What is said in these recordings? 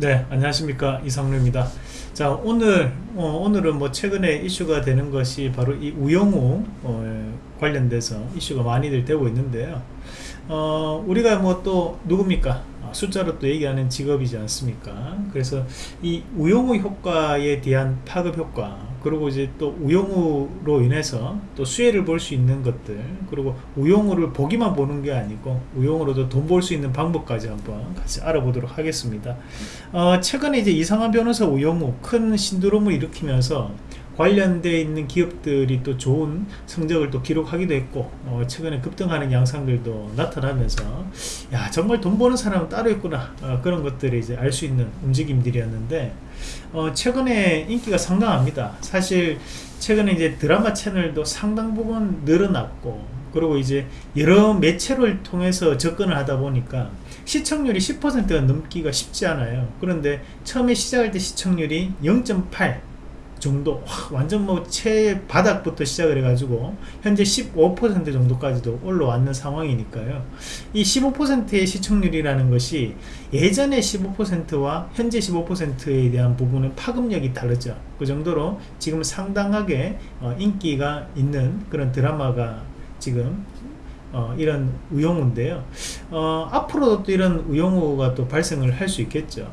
네 안녕하십니까. 이상루입니다. 자 오늘 어, 오늘은 뭐 최근에 이슈가 되는 것이 바로 이 우영우 어, 관련돼서 이슈가 많이들 되고 있는데요. 어, 우리가 뭐 또 누굽니까? 아, 숫자로 또 얘기하는 직업이지 않습니까? 그래서 이 우영우 효과에 대한 파급 효과 그리고 이제 또 우영우로 인해서 또 수혜를 볼 수 있는 것들 그리고 우영우를 보기만 보는 게 아니고 우영우로도 돈 벌 수 있는 방법까지 한번 같이 알아보도록 하겠습니다. 어, 최근에 이제 이상한 변호사 우영우 큰 신드롬을 일으키면서 관련되어 있는 기업들이 또 좋은 성적을 또 기록하기도 했고 어, 최근에 급등하는 양상들도 나타나면서 야 정말 돈 버는 사람은 따로 있구나. 어, 그런 것들을 이제 알 수 있는 움직임들이었는데 어, 최근에 인기가 상당합니다. 사실 최근에 이제 드라마 채널도 상당 부분 늘어났고 그리고 이제 여러 매체를 통해서 접근을 하다 보니까 시청률이 10%가 넘기가 쉽지 않아요. 그런데 처음에 시작할 때 시청률이 0.8 정도 완전 뭐 최바닥부터 시작을 해가지고 현재 15% 정도까지도 올라왔는 상황이니까요. 이 15%의 시청률이라는 것이 예전의 15%와 현재 15%에 대한 부분은 파급력이 다르죠. 그 정도로 지금 상당하게 어, 인기가 있는 그런 드라마가 지금 어, 이런 우영우인데요. 어, 앞으로도 또 이런 우영우가 또 발생을 할 수 있겠죠.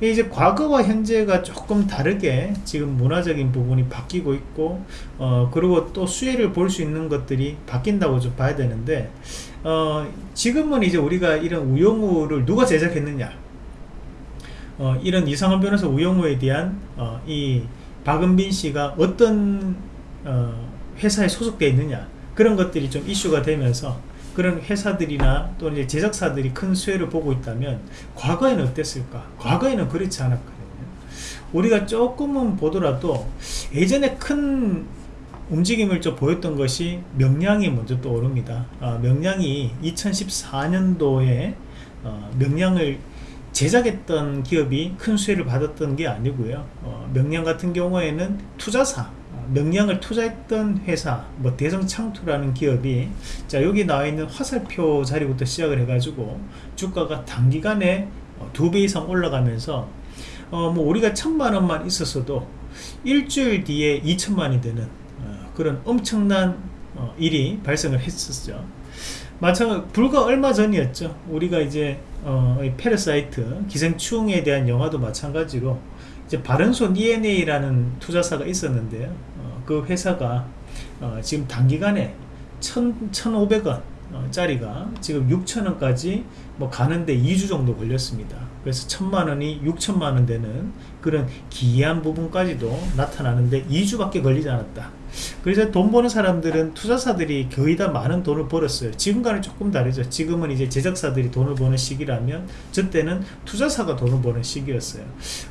이제 과거와 현재가 조금 다르게 지금 문화적인 부분이 바뀌고 있고 어, 그리고 또 수혜를 볼 수 있는 것들이 바뀐다고 좀 봐야 되는데 어, 지금은 이제 우리가 이런 우영우를 누가 제작했느냐? 어, 이런 이상한 변호사 우영우에 대한 어, 이 박은빈 씨가 어떤 회사에 소속되어 있느냐 그런 것들이 좀 이슈가 되면서 그런 회사들이나 또 이제 제작사들이 큰 수혜를 보고 있다면 과거에는 어땠을까? 과거에는 그렇지 않았거든요. 우리가 조금은 보더라도 예전에 큰 움직임을 좀 보였던 것이 명량이 먼저 떠오릅니다. 어, 명량이 2014년도에 어, 명량을 제작했던 기업이 큰 수혜를 받았던 게 아니고요. 어, 명량 같은 경우에는 투자사 명량을 투자했던 회사 뭐 대성창투라는 기업이 자 여기 나와 있는 화살표 자리부터 시작을 해 가지고 주가가 단기간에 어, 두배 이상 올라가면서 어 뭐 우리가 천만 원만 있었어도 일주일 뒤에 2천만이 되는 어 그런 엄청난 어 일이 발생을 했었죠. 마찬가지 불과 얼마 전이었죠. 우리가 이제 어, Parasite 기생충에 대한 영화도 마찬가지로 이제 바른손 E&A라는 투자사가 있었는데요. 어, 그 회사가 어, 지금 단기간에 1,500원 어, 짜리가 지금 6천원까지 뭐 가는데 2주 정도 걸렸습니다. 그래서 천만원이 6천만원 되는 그런 기이한 부분까지도 나타나는데 2주밖에 걸리지 않았다 그래서 돈 버는 사람들은 투자사들이 거의 다 많은 돈을 벌었어요. 지금과는 조금 다르죠. 지금은 이제 제작사들이 돈을 버는 시기라면 저 때는 투자사가 돈을 버는 시기였어요.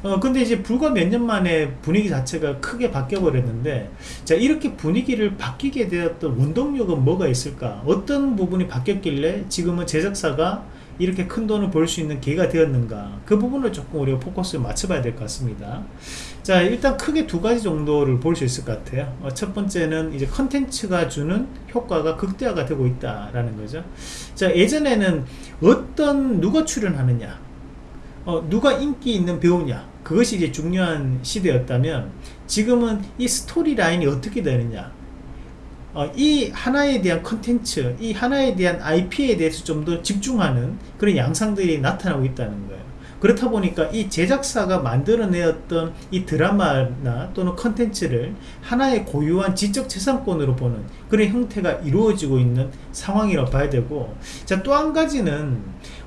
어 근데 이제 불과 몇 년 만에 분위기 자체가 크게 바뀌어 버렸는데 자 이렇게 분위기를 바뀌게 되었던 원동력은 뭐가 있을까? 어떤 부분이 바뀌었길래 지금은 제작사가 이렇게 큰 돈을 벌 수 있는 기회가 되었는가? 그 부분을 조금 우리가 포커스를 맞춰봐야 될 것 같습니다 자 일단 크게 두 가지 정도를 볼 수 있을 것 같아요. 어, 첫 번째는 이제 컨텐츠가 주는 효과가 극대화가 되고 있다라는 거죠. 자 예전에는 어떤 누가 출연하느냐 어, 누가 인기 있는 배우냐 그것이 이제 중요한 시대였다면 지금은 이 스토리 라인이 어떻게 되느냐 어, 이 하나에 대한 컨텐츠 이 하나에 대한 IP에 대해서 좀 더 집중하는 그런 양상들이 나타나고 있다는 거예요 그렇다 보니까 이 제작사가 만들어내었던 이 드라마나 또는 컨텐츠를 하나의 고유한 지적재산권으로 보는 그런 형태가 이루어지고 있는 상황이라고 봐야 되고 자 또 한 가지는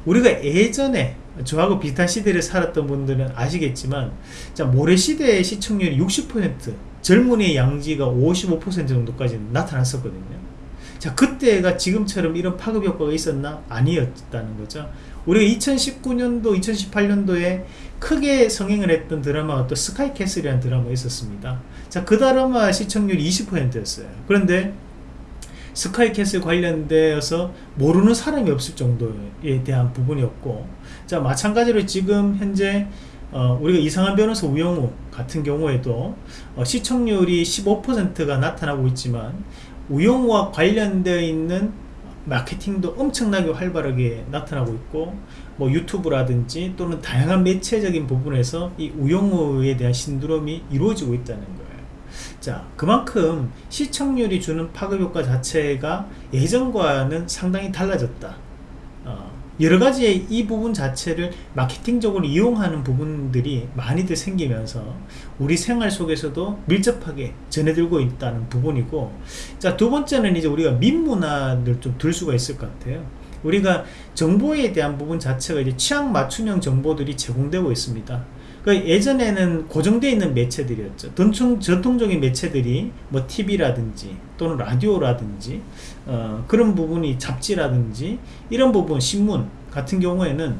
우리가 예전에 저하고 비슷한 시대를 살았던 분들은 아시겠지만 자 모래시대의 시청률이 60% 젊은이의 양지가 55% 정도까지 나타났었거든요 자 그때가 지금처럼 이런 파급 효과가 있었나? 아니었다는 거죠. 우리가 2019년도 2018년도에 크게 성행을 했던 드라마가 또 스카이캐슬이라는 드라마가 있었습니다. 자그 드라마 시청률이 20%였어요. 그런데 스카이캐슬 관련되어서 모르는 사람이 없을 정도에 대한 부분이었고 자 마찬가지로 지금 현재 어, 우리가 이상한 변호사 우영우 같은 경우에도 어, 시청률이 15%가 나타나고 있지만 우영우와 관련되어 있는 마케팅도 엄청나게 활발하게 나타나고 있고 뭐 유튜브라든지 또는 다양한 매체적인 부분에서 이 우영우에 대한 신드롬이 이루어지고 있다는 거예요. 자, 그만큼 시청률이 주는 파급 효과 자체가 예전과는 상당히 달라졌다. 어, 여러 가지의 이 부분 자체를 마케팅적으로 이용하는 부분들이 많이들 생기면서 우리 생활 속에서도 밀접하게 전해들고 있다는 부분이고 자 두 번째는 이제 우리가 민문화를 좀 들 수가 있을 것 같아요. 우리가 정보에 대한 부분 자체가 이제 취향 맞춤형 정보들이 제공되고 있습니다 그 예전에는 고정되어 있는 매체들이었죠. 전통, 전통적인 매체들이 뭐 TV라든지 또는 라디오라든지 어, 그런 부분이 잡지라든지 이런 부분 신문 같은 경우에는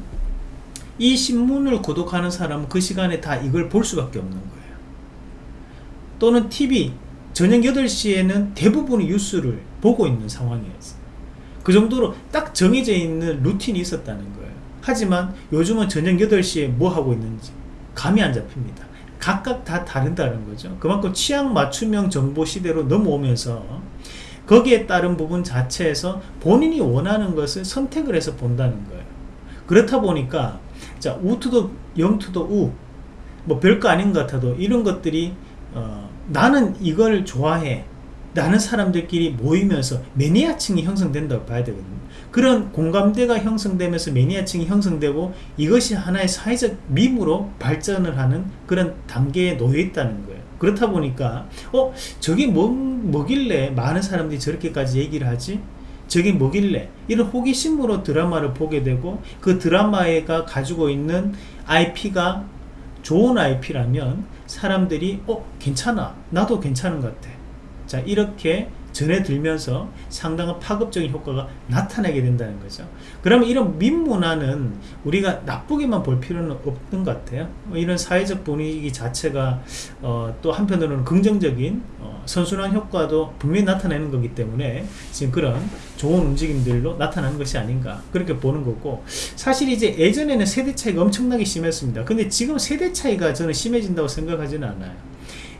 이 신문을 구독하는 사람은 그 시간에 다 이걸 볼 수밖에 없는 거예요. 또는 TV 저녁 8시에는 대부분의 뉴스를 보고 있는 상황이었어요. 그 정도로 딱 정해져 있는 루틴이 있었다는 거예요. 하지만 요즘은 저녁 8시에 뭐 하고 있는지 감이 안 잡힙니다. 각각 다 다른다는 거죠. 그만큼 취향 맞춤형 정보 시대로 넘어오면서 거기에 따른 부분 자체에서 본인이 원하는 것을 선택을 해서 본다는 거예요. 그렇다 보니까 자 우투도 영투도 우, 뭐 별거 아닌 것 같아도 이런 것들이 어, 나는 이걸 좋아해. 라는 사람들끼리 모이면서 매니아층이 형성된다고 봐야 되거든요. 그런 공감대가 형성되면서 매니아층이 형성되고 이것이 하나의 사회적 밈으로 발전을 하는 그런 단계에 놓여 있다는 거예요. 그렇다 보니까 어 저게 뭐, 뭐길래 많은 사람들이 저렇게까지 얘기를 하지? 저게 뭐길래 이런 호기심으로 드라마를 보게 되고 그 드라마가 가지고 있는 IP가 좋은 IP라면 사람들이 어 괜찮아 나도 괜찮은 것 같아 자 이렇게 전해들면서 상당한 파급적인 효과가 나타나게 된다는 거죠. 그러면 이런 민문화는 우리가 나쁘게만 볼 필요는 없는 것 같아요. 뭐 이런 사회적 분위기 자체가 어, 또 한편으로는 긍정적인 어, 선순환 효과도 분명히 나타내는 거기 때문에 지금 그런 좋은 움직임들로 나타나는 것이 아닌가 그렇게 보는 거고 사실 이제 예전에는 세대 차이가 엄청나게 심했습니다. 근데 지금 세대 차이가 저는 심해진다고 생각하지는 않아요.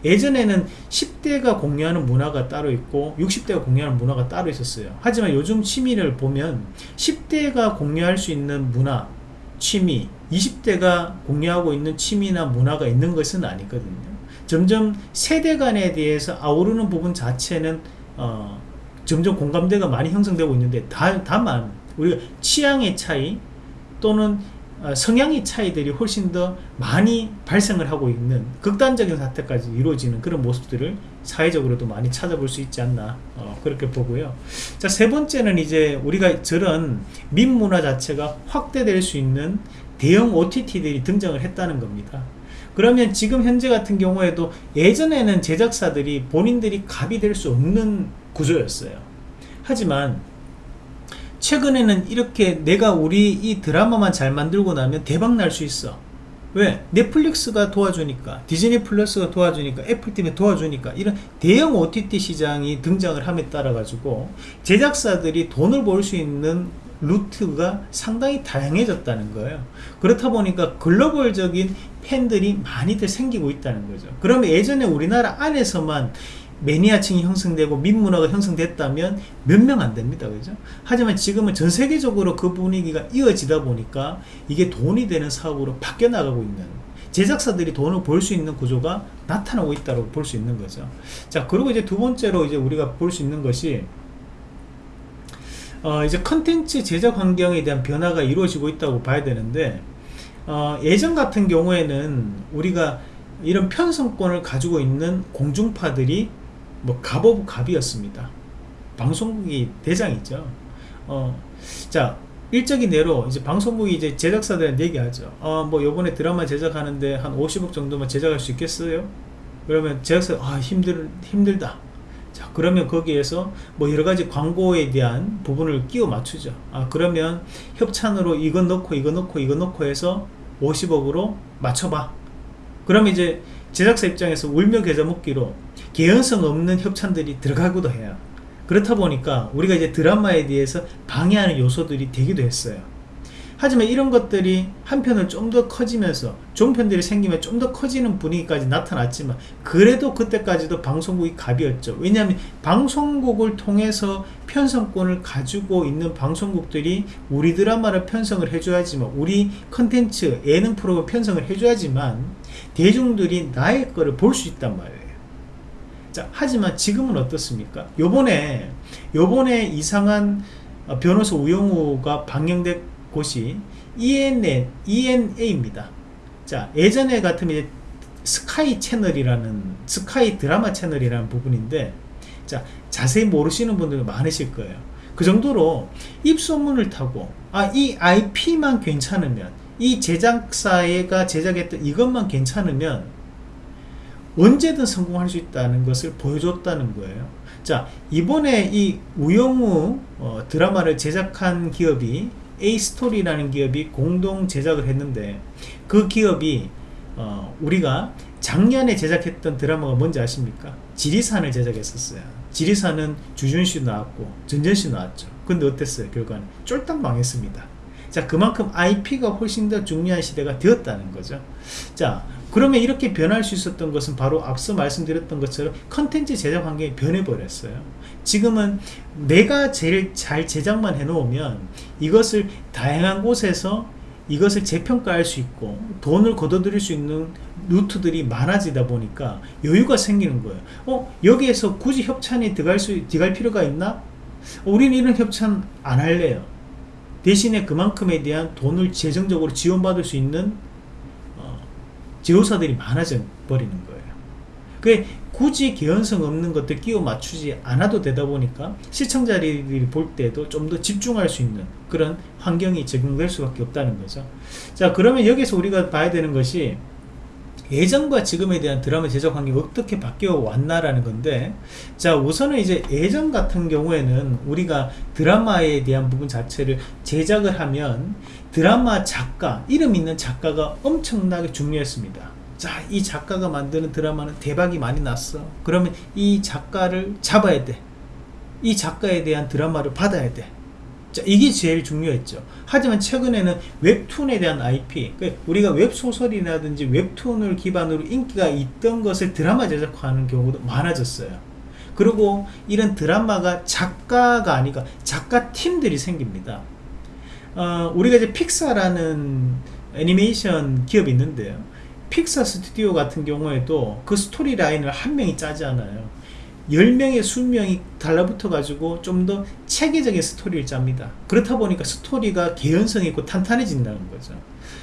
예전에는 10대가 공유하는 문화가 따로 있고 60대가 공유하는 문화가 따로 있었어요. 하지만 요즘 취미를 보면 10대가 공유할 수 있는 문화 취미 20대가 공유하고 있는 취미나 문화가 있는 것은 아니거든요. 점점 세대 간에 대해서 아우르는 부분 자체는 어, 점점 공감대가 많이 형성되고 있는데 다, 다만 우리가 취향의 차이 또는 어, 성향의 차이들이 훨씬 더 많이 발생을 하고 있는 극단적인 사태까지 이루어지는 그런 모습들을 사회적으로도 많이 찾아볼 수 있지 않나 어, 그렇게 보고요. 자 세 번째는 이제 우리가 저런 민문화 자체가 확대될 수 있는 대형 OTT들이 등장을 했다는 겁니다. 그러면 지금 현재 같은 경우에도 예전에는 제작사들이 본인들이 갑이 될 수 없는 구조였어요. 하지만 최근에는 이렇게 내가 우리 이 드라마만 잘 만들고 나면 대박 날 수 있어. 왜? 넷플릭스가 도와주니까 디즈니 플러스가 도와주니까 애플TV가 도와주니까 이런 대형 OTT 시장이 등장을 함에 따라 가지고 제작사들이 돈을 벌 수 있는 루트가 상당히 다양해졌다는 거예요. 그렇다 보니까 글로벌적인 팬들이 많이들 생기고 있다는 거죠. 그러면 예전에 우리나라 안에서만 매니아층이 형성되고 민문화가 형성됐다면 몇 명 안 됩니다. 그죠? 하지만 지금은 전 세계적으로 그 분위기가 이어지다 보니까 이게 돈이 되는 사업으로 바뀌어 나가고 있는 제작사들이 돈을 벌 수 있는 구조가 나타나고 있다고 볼 수 있는 거죠. 자, 그리고 이제 두 번째로 이제 우리가 볼 수 있는 것이 어, 이제 컨텐츠 제작 환경에 대한 변화가 이루어지고 있다고 봐야 되는데 어, 예전 같은 경우에는 우리가 이런 편성권을 가지고 있는 공중파들이 뭐 갑 of 갑이었습니다. 방송국이 대장이죠. 어, 자 일적인 예로 이제 방송국이 이제 제작사들한테 얘기하죠. 어, 뭐 요번에 드라마 제작하는데 한 50억 정도만 제작할 수 있겠어요? 그러면 제작사 아 힘들 힘들다. 자 그러면 거기에서 뭐 여러가지 광고에 대한 부분을 끼워 맞추죠 아 그러면 협찬으로 이거 넣고 이거 넣고 이거 넣고 해서 50억으로 맞춰봐 그러면 이제 제작사 입장에서 울며 겨자 먹기로 개연성 없는 협찬들이 들어가기도 해요. 그렇다 보니까 우리가 이제 드라마에 대해서 방해하는 요소들이 되기도 했어요. 하지만 이런 것들이 한편으로 좀 더 커지면서 좋은 편들이 생기면 좀 더 커지는 분위기까지 나타났지만 그래도 그때까지도 방송국이 갑이었죠. 왜냐하면 방송국을 통해서 편성권을 가지고 있는 방송국들이 우리 드라마를 편성을 해줘야지만 우리 컨텐츠 예능 프로그램 편성을 해줘야지만 대중들이 나의 거를 볼 수 있단 말이에요 자 하지만 지금은 어떻습니까 요번에 요번에 이상한 어, 변호사 우영우가 방영된 곳이 ENA, ENA입니다. 자, 예전에 같으면 스카이 채널이라는 스카이 드라마 채널이라는 부분인데 자, 자세히 모르시는 분들 많으실 거예요. 그 정도로 입소문을 타고 아, 이 IP만 괜찮으면 이 제작사가 제작했던 이것만 괜찮으면 언제든 성공할 수 있다는 것을 보여줬다는 거예요. 자 이번에 이 우영우 어, 드라마를 제작한 기업이 A스토리라는 기업이 공동 제작을 했는데 그 기업이 어, 우리가 작년에 제작했던 드라마가 뭔지 아십니까? 지리산을 제작했었어요. 지리산은 주준 씨 나왔고 전전 씨 나왔죠. 근데 어땠어요? 결과는 쫄딱 망했습니다. 자 그만큼 IP가 훨씬 더 중요한 시대가 되었다는 거죠. 자 그러면 이렇게 변할 수 있었던 것은 바로 앞서 말씀드렸던 것처럼 컨텐츠 제작 환경이 변해버렸어요. 지금은 내가 제일 잘 제작만 해놓으면 이것을 다양한 곳에서 이것을 재평가할 수 있고 돈을 걷어들일 수 있는 루트들이 많아지다 보니까 여유가 생기는 거예요. 어 여기에서 굳이 협찬이 들어갈 수 들어갈 필요가 있나? 우리는 이런 협찬 안 할래요. 대신에 그만큼에 대한 돈을 재정적으로 지원받을 수 있는 제휴사들이 많아져 버리는 거예요. 그 굳이 개연성 없는 것들 끼워 맞추지 않아도 되다 보니까 시청자들이 볼 때도 좀 더 집중할 수 있는 그런 환경이 적용될 수밖에 없다는 거죠. 자 그러면 여기서 우리가 봐야 되는 것이 예전과 지금에 대한 드라마 제작 환경이 어떻게 바뀌어 왔나라는 건데 자 우선은 이제 예전 같은 경우에는 우리가 드라마에 대한 부분 자체를 제작을 하면 드라마 작가 이름 있는 작가가 엄청나게 중요했습니다. 자 이 작가가 만드는 드라마는 대박이 많이 났어. 그러면 이 작가를 잡아야 돼이 작가에 대한 드라마를 받아야 돼 자, 이게 제일 중요했죠. 하지만 최근에는 웹툰에 대한 IP, 그러니까 우리가 웹소설이라든지 웹툰을 기반으로 인기가 있던 것을 드라마 제작하는 경우도 많아졌어요. 그리고 이런 드라마가 작가가 아니라 작가 팀들이 생깁니다. 어, 우리가 이제 픽사라는 애니메이션 기업이 있는데요. 픽사 스튜디오 같은 경우에도 그 스토리 라인을 한 명이 짜지 않아요. 10명의 20명이 달라붙어 가지고 좀 더 체계적인 스토리를 짭니다. 그렇다 보니까 스토리가 개연성 있고 탄탄해진다는 거죠.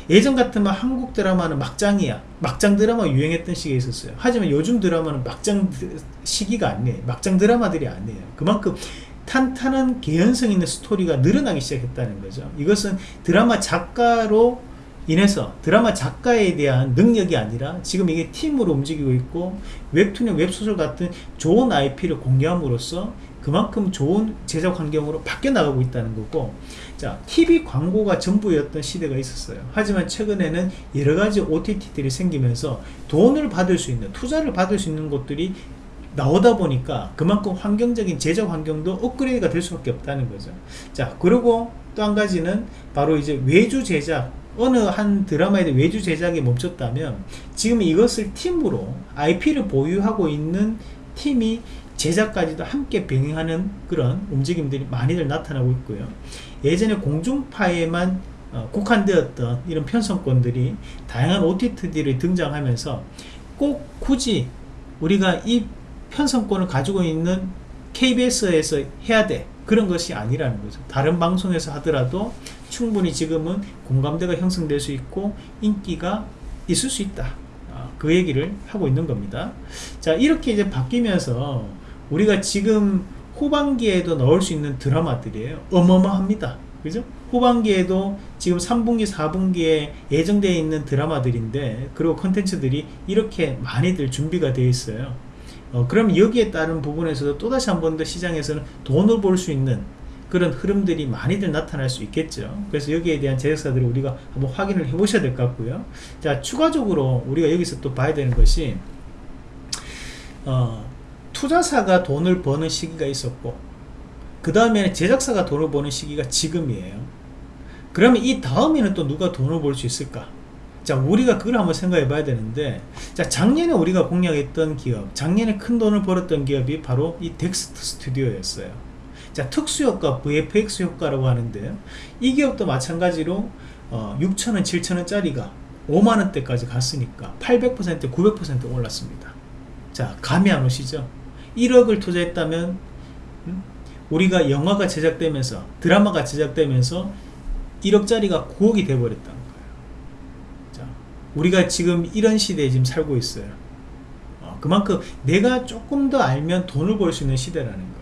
예전 같으면 한국 드라마는 막장이야. 막장 드라마 유행했던 시기에 있었어요. 하지만 요즘 드라마는 막장 시기가 아니에요. 막장 드라마들이 아니에요. 그만큼 탄탄한 개연성 있는 스토리가 늘어나기 시작했다는 거죠. 이것은 드라마 작가로 인해서 드라마 작가에 대한 능력이 아니라 지금 이게 팀으로 움직이고 있고 웹툰의 웹소설 같은 좋은 IP를 공개함으로써 그만큼 좋은 제작 환경으로 바뀌어 나가고 있다는 거고 자 TV 광고가 전부였던 시대가 있었어요. 하지만 최근에는 여러가지 OTT들이 생기면서 돈을 받을 수 있는 투자를 받을 수 있는 것들이 나오다 보니까 그만큼 환경적인 제작 환경도 업그레이드가 될 수밖에 없다는 거죠. 자 그리고 또 한 가지는 바로 이제 외주 제작 어느 한 드라마에 대해 외주 제작이 멈췄다면 지금 이것을 팀으로 IP를 보유하고 있는 팀이 제작까지도 함께 병행하는 그런 움직임들이 많이들 나타나고 있고요. 예전에 공중파에만 어, 국한되었던 이런 편성권들이 다양한 OTT들이 등장하면서 꼭 굳이 우리가 이 편성권을 가지고 있는 KBS에서 해야 돼 그런 것이 아니라는 거죠 다른 방송에서 하더라도 충분히 지금은 공감대가 형성될 수 있고 인기가 있을 수 있다. 아, 그 얘기를 하고 있는 겁니다. 자 이렇게 이제 바뀌면서 우리가 지금 후반기에도 나올 수 있는 드라마들이에요. 어마어마합니다. 그죠? 후반기에도 지금 3분기 4분기에 예정되어 있는 드라마들인데 그리고 컨텐츠들이 이렇게 많이들 준비가 되어 있어요. 어, 그럼 여기에 따른 부분에서도 또다시 한 번 더 시장에서는 돈을 벌 수 있는 그런 흐름들이 많이들 나타날 수 있겠죠 그래서 여기에 대한 제작사들을 우리가 한번 확인을 해 보셔야 될 것 같고요 자 추가적으로 우리가 여기서 또 봐야 되는 것이 어, 투자사가 돈을 버는 시기가 있었고 그 다음에 제작사가 돈을 버는 시기가 지금이에요 그러면 이 다음에는 또 누가 돈을 벌 수 있을까? 자, 우리가 그걸 한번 생각해 봐야 되는데, 자, 작년에 우리가 공략했던 기업, 작년에 큰 돈을 벌었던 기업이 바로 이 덱스터 스튜디오였어요. 자, 특수효과, VFX 효과라고 하는데요. 이 기업도 마찬가지로, 어, 6천원, 7천원짜리가 5만원대까지 갔으니까 800%, 900% 올랐습니다. 자, 감이 안 오시죠? 1억을 투자했다면, 음? 우리가 영화가 제작되면서, 드라마가 제작되면서 1억짜리가 9억이 돼버렸다는 거예요. 자, 우리가 지금 이런 시대에 지금 살고 있어요. 어, 그만큼 내가 조금 더 알면 돈을 벌 수 있는 시대라는 거예요.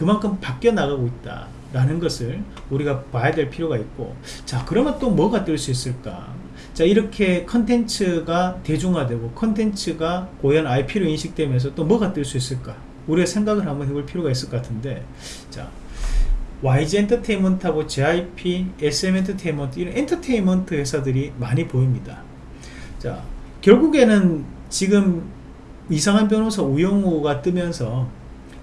그만큼 바뀌어 나가고 있다. 라는 것을 우리가 봐야 될 필요가 있고 자 그러면 또 뭐가 뜰 수 있을까 자 이렇게 컨텐츠가 대중화되고 컨텐츠가 고유 IP로 인식되면서 또 뭐가 뜰 수 있을까 우리가 생각을 한번 해볼 필요가 있을 것 같은데 자 YG 엔터테인먼트하고 JIP, SM 엔터테인먼트 이런 엔터테인먼트 회사들이 많이 보입니다. 자, 결국에는 지금 이상한 변호사 우영우가 뜨면서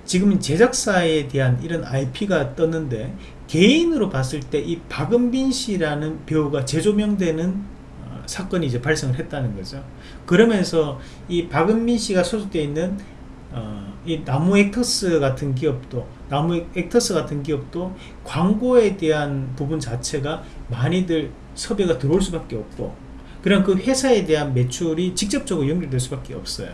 지금 제작사에 대한 이런 IP가 떴는데 개인으로 봤을 때 이 박은빈 씨라는 배우가 재조명되는 어, 사건이 이제 발생을 했다는 거죠. 그러면서 이 박은빈 씨가 소속되어 있는 어, 이 나무 액터스 같은 기업도 나무 액터스 같은 기업도 광고에 대한 부분 자체가 많이들 섭외가 들어올 수밖에 없고 그런 그 회사에 대한 매출이 직접적으로 연결될 수밖에 없어요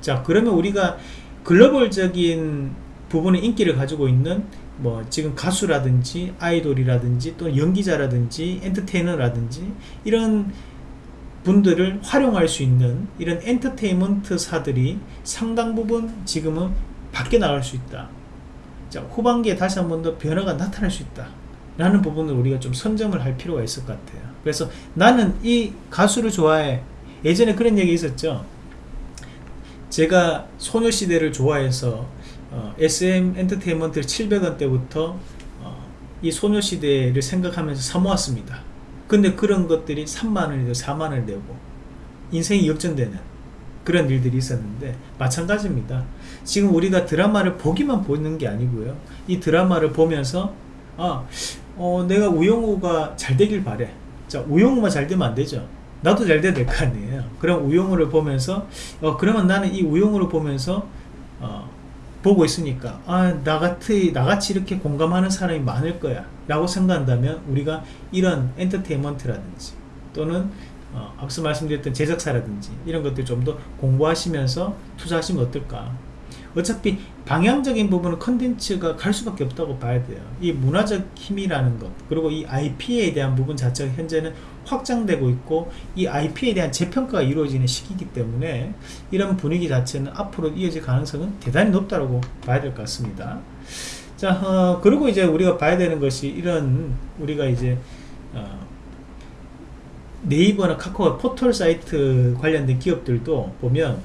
자 그러면 우리가 글로벌적인 부분의 인기를 가지고 있는 뭐 지금 가수라든지 아이돌이라든지 또 연기자라든지 엔터테이너라든지 이런 분들을 활용할 수 있는 이런 엔터테인먼트사들이 상당 부분 지금은 밖에 나갈 수 있다. 자, 후반기에 다시 한 번 더 변화가 나타날 수 있다. 라는 부분을 우리가 좀 선점을 할 필요가 있을 것 같아요. 그래서 나는 이 가수를 좋아해. 예전에 그런 얘기 있었죠. 제가 소녀시대를 좋아해서 어, SM 엔터테인먼트 700원대부터 어, 이 소녀시대를 생각하면서 사모았습니다. 근데 그런 것들이 3만원이고 4만원을 내고 인생이 역전되는 그런 일들이 있었는데 마찬가지입니다. 지금 우리가 드라마를 보기만 보는 게 아니고요. 이 드라마를 보면서 아, 어, 내가 우영우가 잘 되길 바래. 자, 우영우만 잘 되면 안 되죠. 나도 잘 돼야 될 거 아니에요. 그럼 우영우를 보면서 어, 그러면 나는 이 우영우를 보면서 어, 보고 있으니까 아 나같이 나같이 이렇게 공감하는 사람이 많을 거야 라고 생각한다면 우리가 이런 엔터테인먼트라든지 또는 어, 앞서 말씀드렸던 제작사라든지 이런 것들 좀 더 공부하시면서 투자하시면 어떨까 어차피 방향적인 부분은 컨텐츠가 갈 수밖에 없다고 봐야 돼요. 이 문화적 힘이라는 것 그리고 이 IP에 대한 부분 자체가 현재는 확장되고 있고 이 IP에 대한 재평가가 이루어지는 시기이기 때문에 이런 분위기 자체는 앞으로 이어질 가능성은 대단히 높다고 봐야 될 것 같습니다. 자 어, 그리고 이제 우리가 봐야 되는 것이 이런 우리가 이제 어, 네이버나 카카오 포털 사이트 관련된 기업들도 보면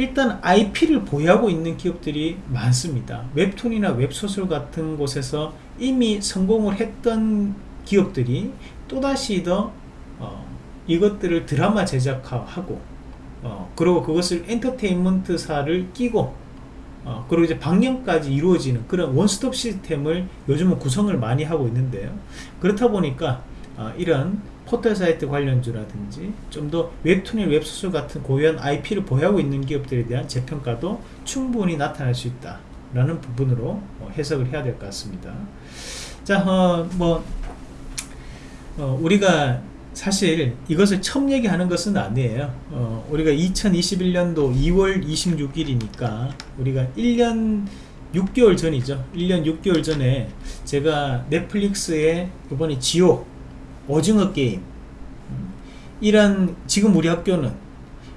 일단 IP를 보유하고 있는 기업들이 많습니다. 웹툰이나 웹소설 같은 곳에서 이미 성공을 했던 기업들이 또다시 더 어, 이것들을 드라마 제작하고 어, 그리고 그것을 엔터테인먼트사를 끼고 어, 그리고 이제 방영까지 이루어지는 그런 원스톱 시스템을 요즘은 구성을 많이 하고 있는데요. 그렇다 보니까 어, 이런 포털 사이트 관련주라든지 좀 더 웹툰의 웹소설 같은 고유한 IP를 보유하고 있는 기업들에 대한 재평가도 충분히 나타날 수 있다 라는 부분으로 어, 해석을 해야 될 것 같습니다. 자, 어, 뭐, 어, 우리가 사실 이것을 처음 얘기하는 것은 아니에요. 어, 우리가 2021년도 2월 26일이니까 우리가 1년 6개월 전이죠. 1년 6개월 전에 제가 넷플릭스에 이번에 지옥 오징어 게임. 음, 이런 지금 우리 학교는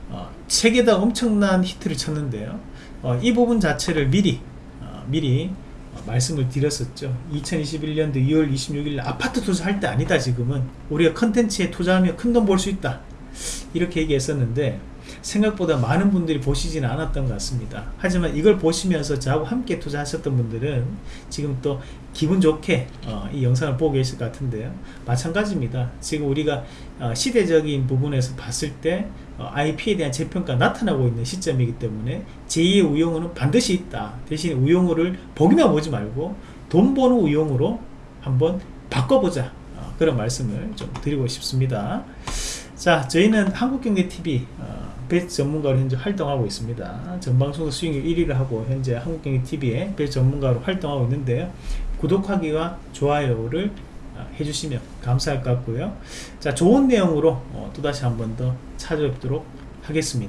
어, 세계다 엄청난 히트를 쳤는데요. 어, 이 부분 자체를 미리 어, 미리 어, 말씀을 드렸었죠. 2021년도 2월 26일 아파트 투자할 때 아니다 지금은. 우리가 컨텐츠에 투자하면 큰 돈 벌 수 있다. 이렇게 얘기했었는데 생각보다 많은 분들이 보시지는 않았던 것 같습니다. 하지만 이걸 보시면서 저하고 함께 투자하셨던 분들은 지금 또 기분 좋게 어, 이 영상을 보고 계실 것 같은데요. 마찬가지입니다. 지금 우리가 어, 시대적인 부분에서 봤을 때 어, IP에 대한 재평가 나타나고 있는 시점이기 때문에 제2의 우용우는 반드시 있다. 대신 우용우를 보기만 보지 말고 돈 버는 우용우로 한번 바꿔보자. 어, 그런 말씀을 좀 드리고 싶습니다 자 저희는 한국경제TV 어, 배치 전문가로 현재 활동하고 있습니다. 전방송 수익률 1위를 하고 현재 한국경제TV에 배치 전문가로 활동하고 있는데요. 구독하기와 좋아요를 어, 해주시면 감사할 것 같고요. 자 좋은 내용으로 어, 또다시 한 번 더 찾아뵙도록 하겠습니다